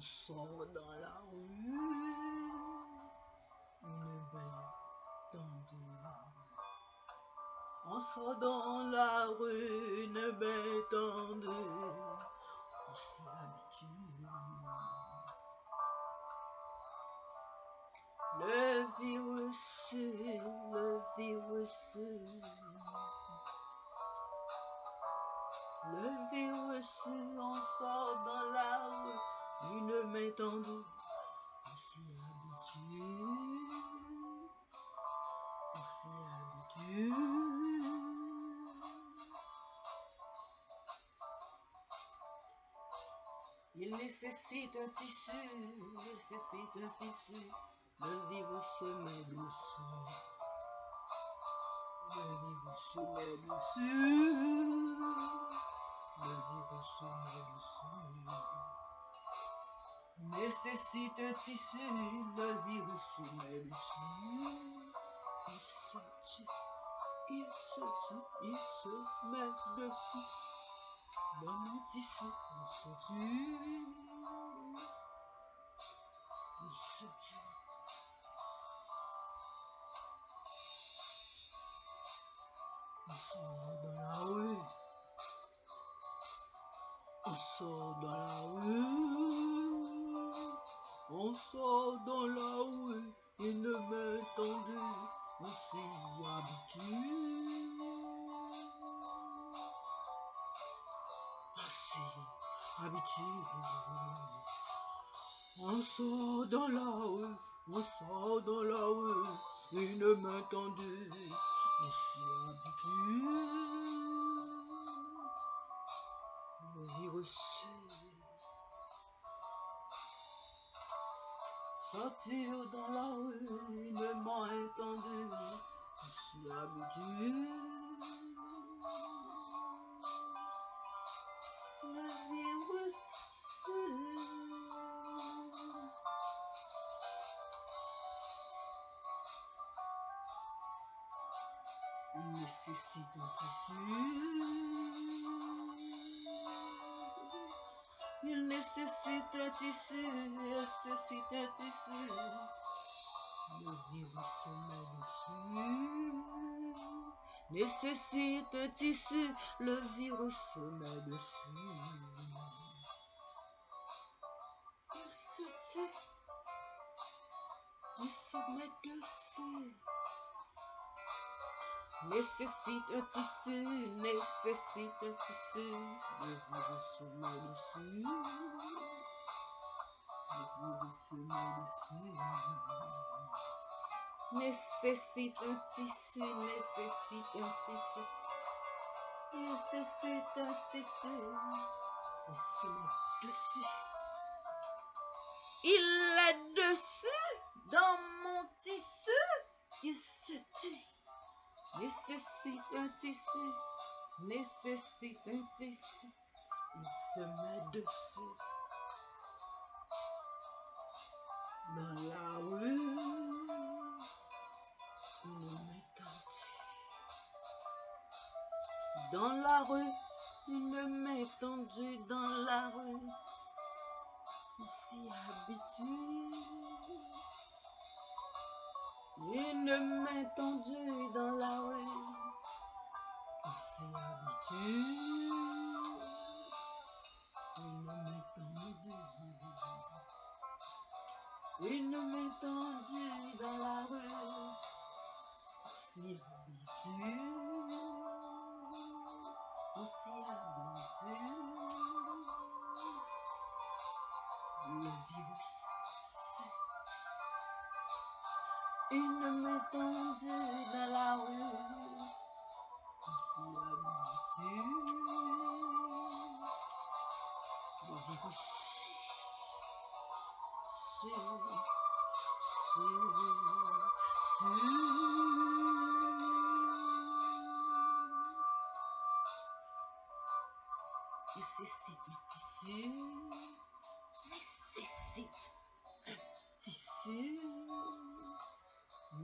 On sort dans la rue, une belle tendue. On sort dans la rue, une belle tendue. On s'y habitue. Le virus, le virus. Le virus, Il nécessite un tissu, il nécessite un tissu. Le virus met dessus. Le virus met dessus. Le virus met dessus. Nécessite tissu, le virus met dessus. Il se tue, il se tue, il se met dessus. Dans le tissu, il se tue. Il se tue. On sort dans la rue. On sort dans la rue. On sort dans la rue. Une main tendue. On s'y habitue. On s'y habitue. On sort dans la rue. On sort dans la rue. Une main tendue. On s'y habitue. Le. Sortir dans la rue, une main tendue. On s'y habitue. Le virus. Il nécessite un tissu. Il nécessite un tissu. Nécessite tissu. Le virus se met dessus. Nécessite un tissu. Le virus se met dessus. Il se tue. Il se met dessus. Nécessite un tissu, nécessite un tissu. Virus se met dessus. Le virus se met dessus. Nécessite un tissu, nécessite un tissu. Nécessite un tissu. Se met dessus. Il est dessus dans mon tissu. Il se tue. Tissu, nécessite un tissu. Il se met dessus. Dans la rue, une main tendue. Dans la rue, une main tendue dans la rue. On s'y habitue. Une main tendue dans la rue. Une main tendue, une main tendue dans la rue, habitue. On s'y habitue. Le virus Une main tendue dans la rue, Nécessite un tissu, nécessite un tissu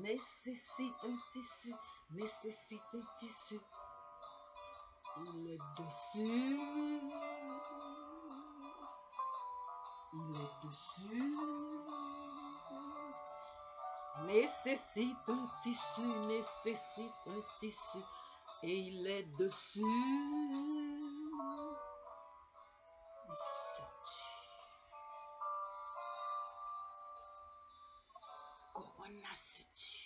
nécessite un tissu, nécessite un tissu. Est dessus. Il est dessus. Nécessite un tissu, nécessite un tissu, et il est dessus. Se tue?